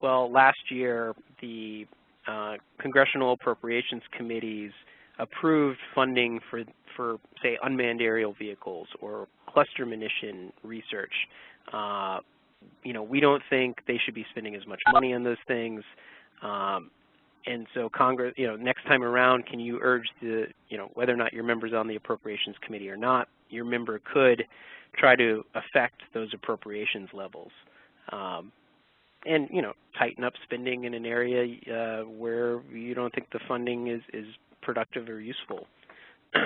Speaker 2: well, last year, the uh, Congressional Appropriations Committees approved funding for, for, say, unmanned aerial vehicles or cluster munition research. Uh, you know, we don't think they should be spending as much money on those things. Um, and so Congress, you know, next time around, can you urge the, you know, whether or not your member's on the Appropriations Committee or not, your member could try to affect those appropriations levels. Um, and you know tighten up spending in an area uh, where you don't think the funding is is productive or useful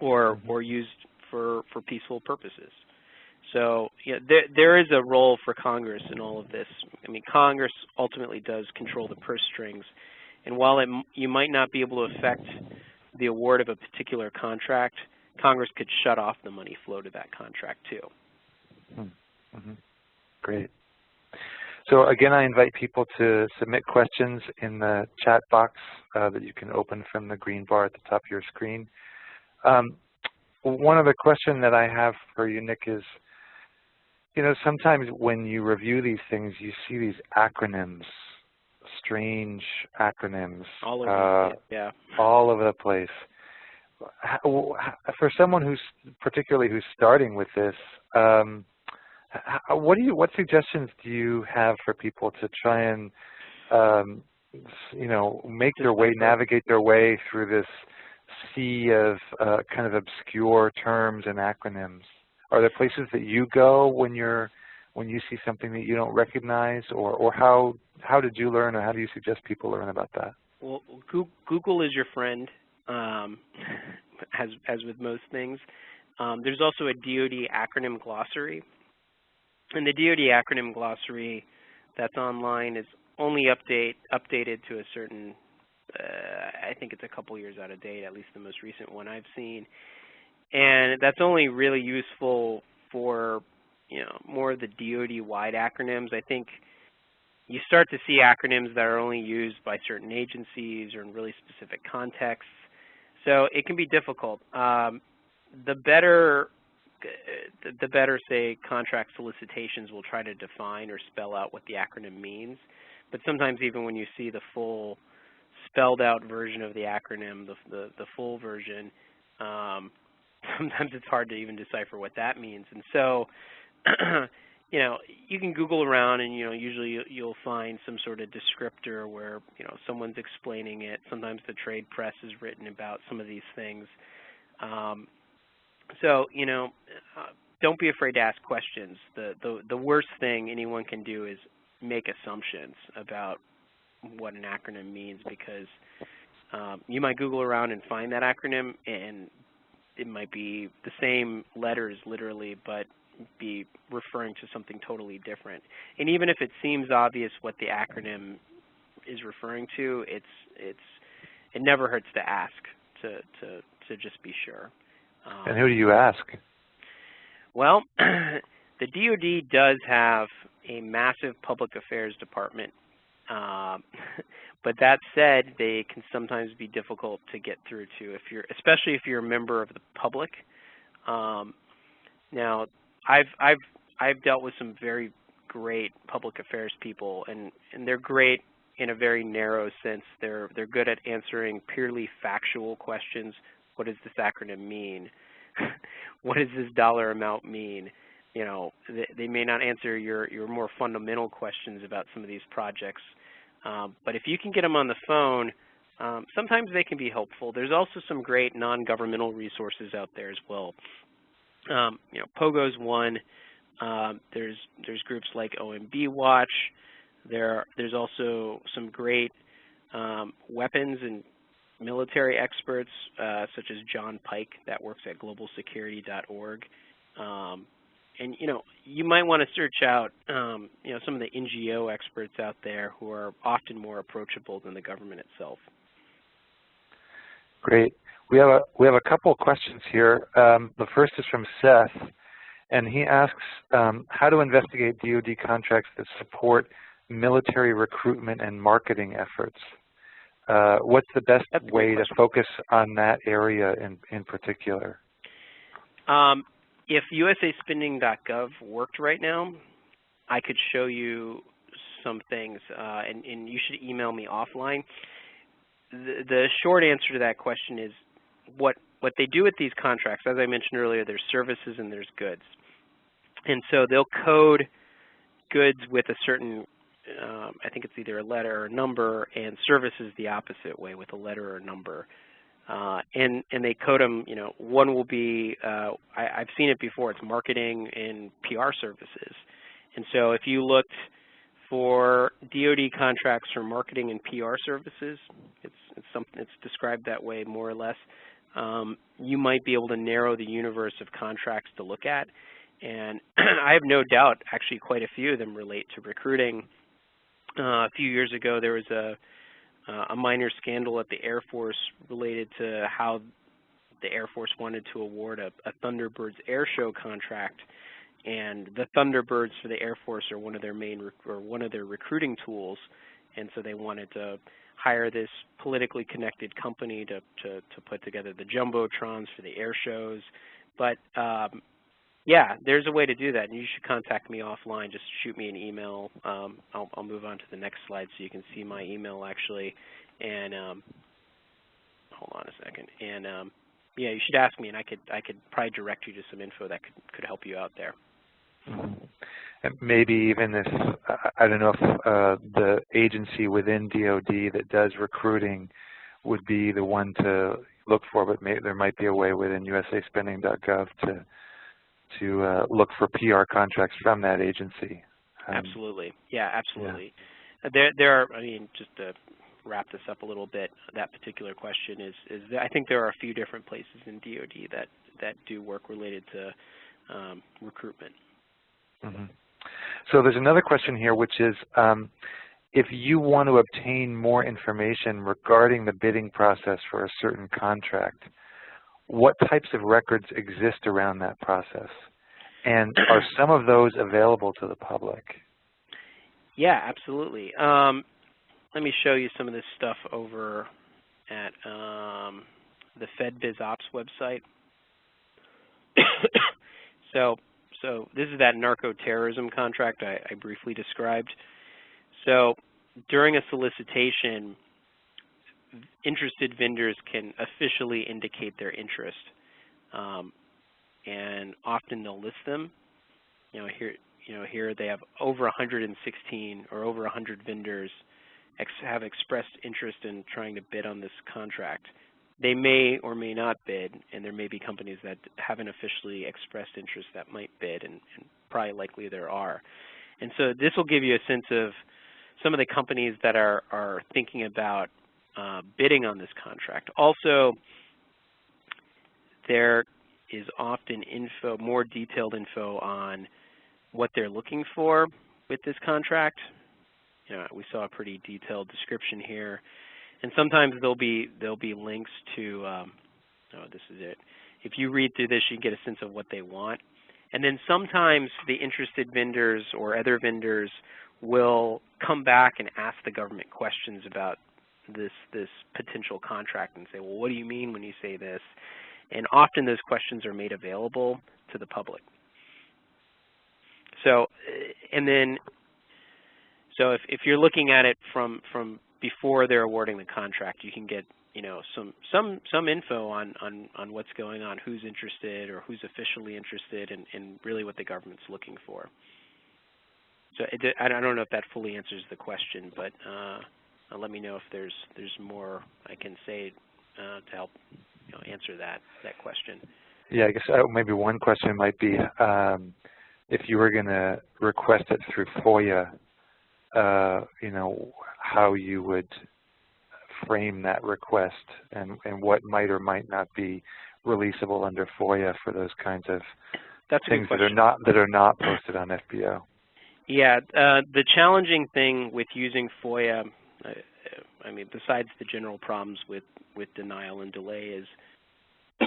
Speaker 2: or mm-hmm. or used for for peaceful purposes. So yeah, there there is a role for Congress in all of this. I mean, Congress ultimately does control the purse strings, and while it, you might not be able to affect the award of a particular contract, Congress could shut off the money flow to that contract too.
Speaker 1: Mm -hmm. Great. So again, I invite people to submit questions in the chat box uh, that you can open from the green bar at the top of your screen. Um, one other question that I have for you, Nick, is, you know, sometimes when you review these things, you see these acronyms, strange acronyms.
Speaker 2: All over, uh, yeah.
Speaker 1: All over the place. For someone who's particularly who's starting with this, um, what do you what suggestions do you have for people to try and um, you know make their way navigate their way through this sea of uh, kind of obscure terms and acronyms? Are there places that you go when you're when you see something that you don't recognize, or or how how did you learn, or how do you suggest people learn about that?
Speaker 2: Well, Google is your friend, um, as as with most things. Um, there's also a DoD acronym glossary, and the DoD acronym glossary that's online is only update updated to a certain. Uh, I think it's a couple years out of date, at least the most recent one I've seen, and that's only really useful for you know more of the DoD-wide acronyms. I think you start to see acronyms that are only used by certain agencies or in really specific contexts. So it can be difficult. Um, the better, the better, say, contract solicitations will try to define or spell out what the acronym means. But sometimes even when you see the full spelled out version of the acronym, the, the, the full version, um, sometimes it's hard to even decipher what that means. And so you know, you can Google around and, you know, usually you'll find some sort of descriptor where, you know, someone's explaining it. Sometimes the trade press is written about some of these things. Um, so, you know, uh, don't be afraid to ask questions. The, the, the worst thing anyone can do is make assumptions about what an acronym means because um, you might Google around and find that acronym and it might be the same letters literally, but be referring to something totally different. And even if it seems obvious what the acronym is referring to, it's it's it never hurts to ask to to to just be sure.
Speaker 1: Um, and who do you ask?
Speaker 2: Well, the DoD does have a massive public affairs department. Um, but that said, they can sometimes be difficult to get through to if you're, especially if you're a member of the public. Um, now, I've I've I've dealt with some very great public affairs people, and and they're great in a very narrow sense. They're they're good at answering purely factual questions. What does this acronym mean? what does this dollar amount mean? You know, they, they, may not answer your your more fundamental questions about some of these projects. Um, but if you can get them on the phone, um, sometimes they can be helpful. There's also some great non-governmental resources out there as well. Um, you know, Pogo's one. Um, there's there's groups like OMB Watch. There there's also some great um, weapons and military experts uh, such as John Pike that works at globalsecurity.org. Um, and you know, you might want to search out um, you know some of the NGO experts out there who are often more approachable than the government itself.
Speaker 1: Great. We have a we have a couple of questions here. Um, the first is from Seth, and he asks um, how to investigate DoD contracts that support military recruitment and marketing efforts. Uh, what's the best way to focus on that area in in particular?
Speaker 2: Um, if USAspending.gov worked right now, I could show you some things, uh, and, and you should email me offline. The, the short answer to that question is what what they do with these contracts, as I mentioned earlier, there's services and there's goods. And so they'll code goods with a certain, um, I think it's either a letter or a number, and services the opposite way with a letter or a number. Uh, and and they code them. You know, one will be uh, I, I've seen it before. It's marketing and PR services. And so if you looked for DoD contracts for marketing and PR services, it's it's something it's described that way more or less um, you might be able to narrow the universe of contracts to look at. And I have no doubt, actually quite a few of them relate to recruiting. Uh, a few years ago, there was a, uh, a minor scandal at the Air Force related to how the Air Force wanted to award a, a Thunderbirds air show contract. And the Thunderbirds for the Air Force are one of their main or one of their recruiting tools, and so they wanted to hire this politically connected company to, to, to put together the jumbotrons for the air shows. But um, yeah, there's a way to do that, and you should contact me offline. Just shoot me an email. Um, I'll, I'll, move on to the next slide so you can see my email actually. And um, hold on a second. And um, yeah, you should ask me, and I could I could probably direct you to some info that could could help you out there.
Speaker 1: And maybe even if, I don't know if uh, the agency within DOD that does recruiting would be the one to look for, but there might be a way within usaspending.gov to to uh, look for PR contracts from that agency.
Speaker 2: Um, absolutely. Yeah, absolutely. Yeah. There, there are, I mean, just to wrap this up a little bit, that particular question is, is that I think there are a few different places in DoD that, that do work related to um, recruitment.
Speaker 1: Mm -hmm. So there's another question here, which is, um, if you want to obtain more information regarding the bidding process for a certain contract, what types of records exist around that process? And are some of those available to the public?
Speaker 2: Yeah, absolutely. Um, let me show you some of this stuff over at um, the FedBizOps website. so, so this is that narco-terrorism contract I, I briefly described. So during a solicitation, interested vendors can officially indicate their interest. Um, and often they'll list them. You know, here, you know, here they have over 116 or over 100 vendors ex have expressed interest in trying to bid on this contract. They may or may not bid, and there may be companies that haven't officially expressed interest that might bid, and, and probably likely there are. And so this will give you a sense of some of the companies that are, are thinking about uh, bidding on this contract. Also, there is often info, more detailed info on what they're looking for with this contract. You know, we saw a pretty detailed description here, and sometimes there'll be there'll be links to. Um, oh, this is it. If you read through this, you can get a sense of what they want. And then sometimes the interested vendors or other vendors will come back and ask the government questions about this this potential contract and say, well, what do you mean when you say this? And often those questions are made available to the public. So, and then, so if, if you're looking at it from, from before they're awarding the contract, you can get you know some some some info on on on what's going on, who's interested or who's officially interested, and, and really what the government's looking for. So it, I don't know if that fully answers the question, but uh, let me know if there's there's more I can say uh, to help you know, answer that that question.
Speaker 1: Yeah, I guess uh, maybe one question might be um, if you were going to request it through FOIA, uh, you know, how you would frame that request and, and what might or might not be releasable under FOIA for those kinds of
Speaker 2: That's
Speaker 1: things that are not that are not posted on FBO.
Speaker 2: Yeah, uh, the challenging thing with using FOIA I mean, besides the general problems with, with denial and delay is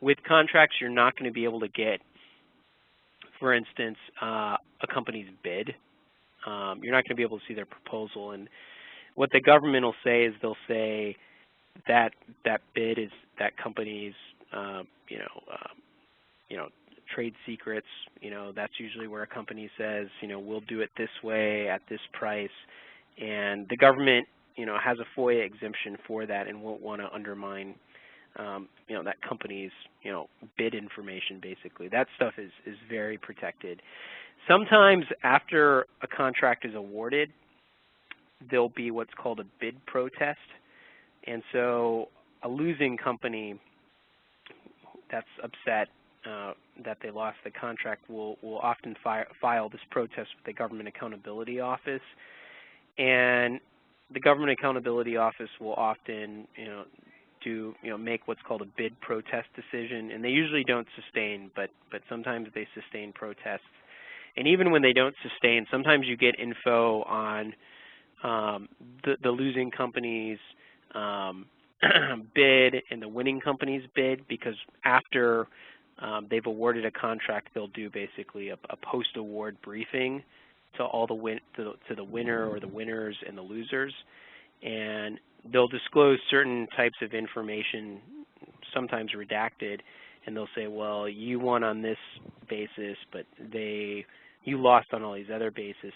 Speaker 2: with contracts, you're not going to be able to get, for instance, uh, a company's bid. Um, you're not going to be able to see their proposal. And what the government will say is they'll say that that bid is that company's, uh, you know, uh, you know, trade secrets. You know, that's usually where a company says, you know, we'll do it this way at this price and the government, you know, has a FOIA exemption for that and won't want to undermine, um, you know, that company's, you know, bid information. Basically, that stuff is is very protected. Sometimes after a contract is awarded, there'll be what's called a bid protest, and so a losing company that's upset uh, that they lost the contract will will often fi file this protest with the Government Accountability Office, and the Government Accountability Office will often, you know, do you know make what's called a bid protest decision, and they usually don't sustain, but but sometimes they sustain protests. And even when they don't sustain, sometimes you get info on um, the, the losing company's um, bid and the winning company's bid because after um, they've awarded a contract, they'll do basically a, a post-award briefing to all the win to, to the winner or the winners and the losers, and they'll disclose certain types of information, sometimes redacted, and they'll say, well, you won on this basis, but they you lost on all these other basis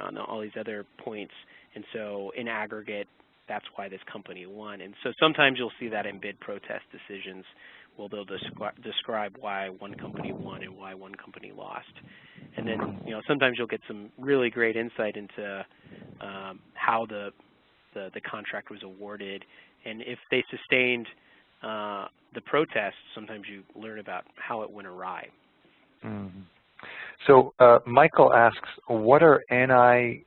Speaker 2: on all these other points, and so in aggregate, that's why this company won. And so sometimes you'll see that in bid protest decisions, where they'll descri describe why one company won and why one company lost. and then you know sometimes you'll get some really great insight into um, how the, the, the contract was awarded, and if they sustained uh, the protests, sometimes you learn about how it went awry.
Speaker 1: Mm -hmm. So uh, Michael asks, what are NI,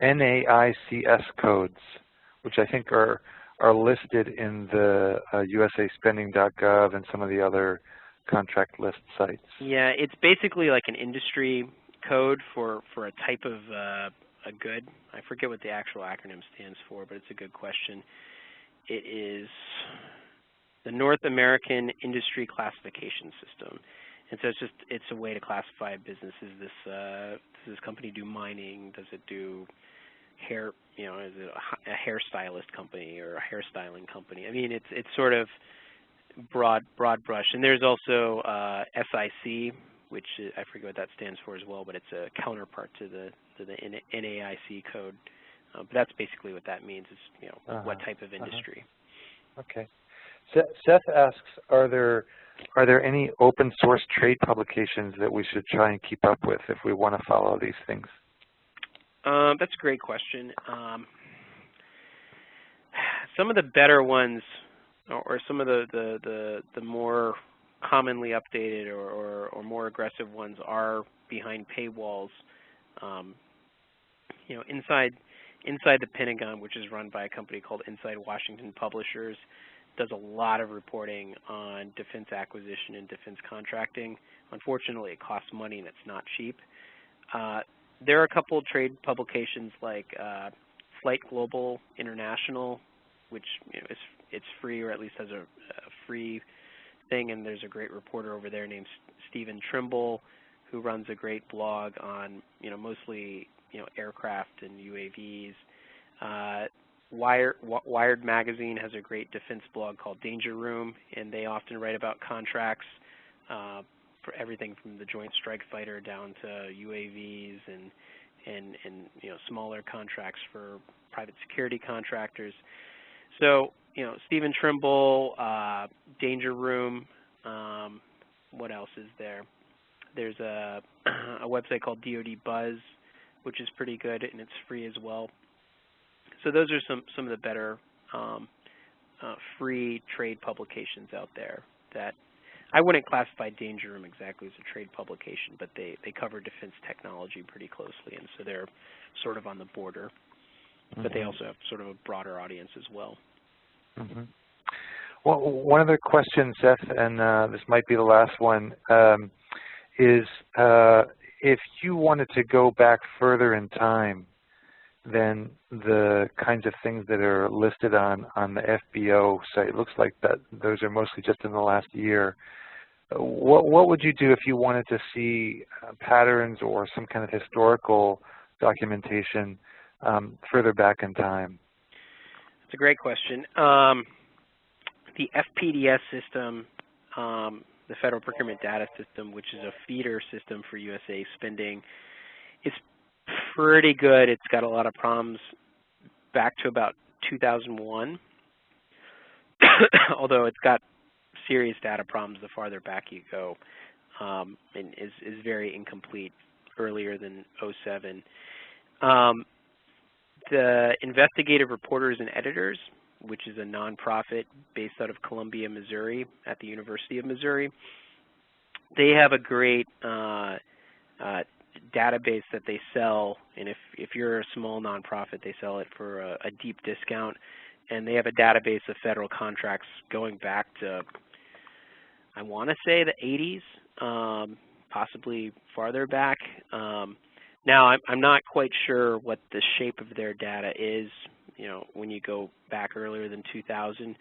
Speaker 1: NAICS codes, which I think are are listed in the uh, usaspending.gov and some of the other contract list sites?
Speaker 2: Yeah, it's basically like an industry code for, for a type of uh, a good. I forget what the actual acronym stands for, but it's a good question. It is the North American Industry Classification System. And so it's just it's a way to classify businesses. this uh, does this company do mining? Does it do hair? You know, is it a, a hairstylist company or a hairstyling company? I mean, it's it's sort of broad broad brush. And there's also uh, SIC, which is, I forget what that stands for as well, but it's a counterpart to the to the NAIC code. Uh, but that's basically what that means. Is you know uh -huh. what type of uh-huh. industry.
Speaker 1: Uh -huh. Okay. Seth asks, are there are there any open source trade publications that we should try and keep up with if we want to follow these things?
Speaker 2: Um, that's a great question. Um, some of the better ones, or some of the, the, the, the more commonly updated or, or, or, more aggressive ones are behind paywalls. Um, you know, inside inside the Pentagon, which is run by a company called Inside Washington Publishers, does a lot of reporting on defense acquisition and defense contracting. Unfortunately, it costs money and it's not cheap. Uh, there are a couple trade publications like uh, Flight Global International, which you know, is it's free or at least has a, a, free thing, and there's a great reporter over there named Stephen Trimble who runs a great blog on you know mostly you know aircraft and UAVs. Uh, Wired, Wired Magazine has a great defense blog called Danger Room, and they often write about contracts uh, for everything from the Joint Strike Fighter down to UAVs and and and you know smaller contracts for private security contractors. So you know Stephen Trimble, uh, Danger Room. Um, what else is there? There's a a website called DoD Buzz, which is pretty good and it's free as well. So those are some, some of the better um, uh, free trade publications out there that I wouldn't classify Danger Room exactly as a trade publication, but they, they cover defense technology pretty closely, and so they're sort of on the border. Mm -hmm. But they mm-hmm. also have sort of a broader audience as well.
Speaker 1: Mm -hmm. Well, one other question, Seth, and uh, this might be the last one, um, is uh, if you wanted to go back further in time than the kinds of things that are listed on, on the FBO site. It looks like that those are mostly just in the last year. What, what would you do if you wanted to see uh, patterns or some kind of historical documentation um, further back in time?
Speaker 2: That's a great question. Um, the FPDS system, um, the Federal Procurement Data System, which is a feeder system for USA spending, is pretty good. It's got a lot of problems back to about 2001, although it's got serious data problems the farther back you go, um, and is, is very incomplete earlier than 07. Um, the Investigative Reporters and Editors, which is a nonprofit based out of Columbia, Missouri, at the University of Missouri, they have a great uh, uh, database that they sell, and if, if you're a small nonprofit, they sell it for a, a deep discount. And they have a database of federal contracts going back to, I want to say the 80s, um, possibly farther back. Um, now, I'm, I'm not quite sure what the shape of their data is, you know, when you go back earlier than 2000,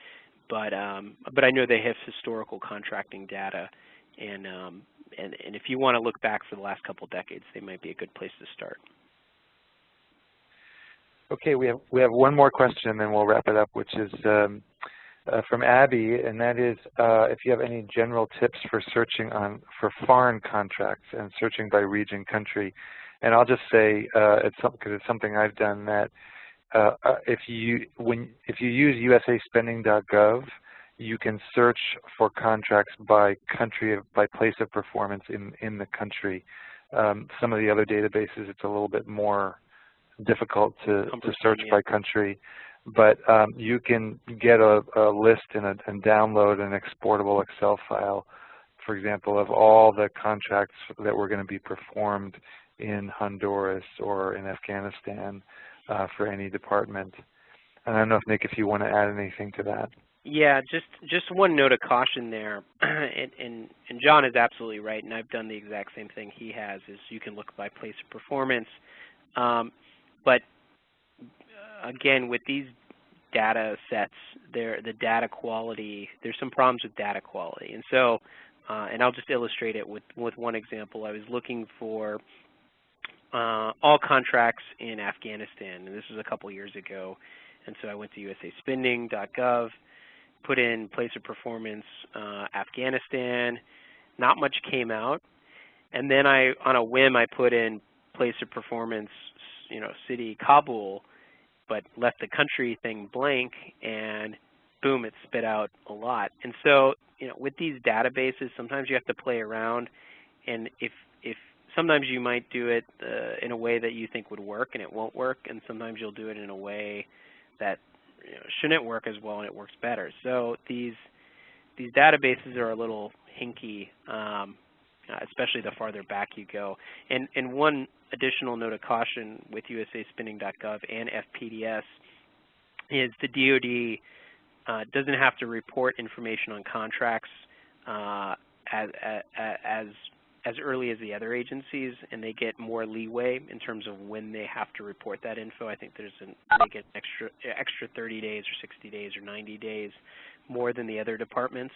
Speaker 2: but um, but I know they have historical contracting data, and um, and, and if you want to look back for the last couple decades, they might be a good place to start.
Speaker 1: Okay, we have we have one more question, and then we'll wrap it up, which is um, uh, from Abby, and that is uh, if you have any general tips for searching on for foreign contracts and searching by region, country. And I'll just say uh, it's because it's something I've done that uh, uh, if you when if you use usaspending.gov, you can search for contracts by country, by place of performance in, in the country. Um, some of the other databases, it's a little bit more difficult to, to search by country. But um, you can get a, a list and, a, and download an exportable Excel file, for example, of all the contracts that were going to be performed in Honduras or in Afghanistan uh, for any department. And I don't know if Nick, if you want to add anything to that.
Speaker 2: Yeah, just just one note of caution there, and, and, and John is absolutely right, and I've done the exact same thing he has. Is you can look by place of performance, um, but again, with these data sets, there the data quality. There's some problems with data quality, and so, uh, and I'll just illustrate it with with one example. I was looking for uh, all contracts in Afghanistan, and this was a couple years ago. And so I went to usaspending.gov, put in place of performance uh, Afghanistan. Not much came out. And then I, on a whim, I put in place of performance, you know, city Kabul, but left the country thing blank, and boom, it spit out a lot. And so, you know, with these databases, sometimes you have to play around, and if if sometimes you might do it uh, in a way that you think would work and it won't work, and sometimes you'll do it in a way that you know, shouldn't work as well and it works better. So these these databases are a little hinky, um, especially the farther back you go. And, and one additional note of caution with usaspending.gov and FPDS is the DoD uh, doesn't have to report information on contracts uh, as, as as early as the other agencies, and they get more leeway in terms of when they have to report that info. I think there's an, they get extra extra 30 days or 60 days or 90 days more than the other departments.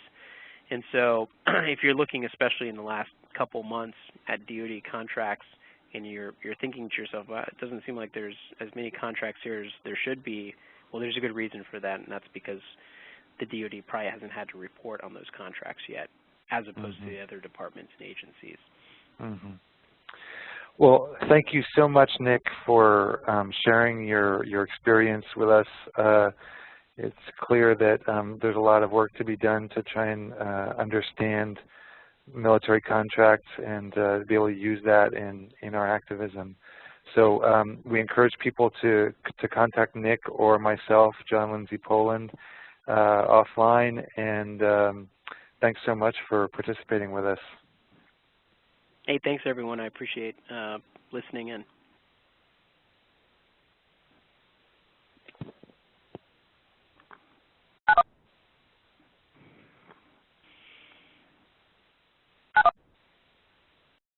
Speaker 2: And so, if you're looking, especially in the last couple months, at DoD contracts, and you're you're thinking to yourself, well, it doesn't seem like there's as many contracts here as there should be. Well, there's a good reason for that, and that's because the DoD probably hasn't had to report on those contracts yet as opposed mm -hmm. to
Speaker 1: mm-hmm.
Speaker 2: the other departments and agencies.
Speaker 1: Mm -hmm. Well, thank you so much, Nick, for um, sharing your, your experience with us. Uh, it's clear that um, there's a lot of work to be done to try and uh, understand military contracts and uh, be able to use that in, in our activism. So um, we encourage people to, to contact Nick or myself, John Lindsay Poland, uh, offline, and um, thanks so much for participating with us.
Speaker 2: Hey, thanks everyone. I appreciate uh, listening in.